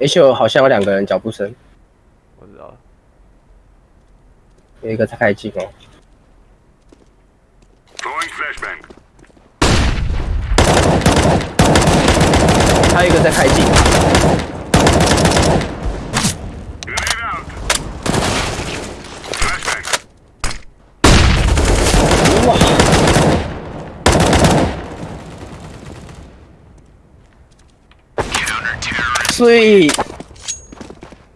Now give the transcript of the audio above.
H 好像有两个人脚步声，我知道了。有一个在开机哦。还有一个在开机。哇！所以。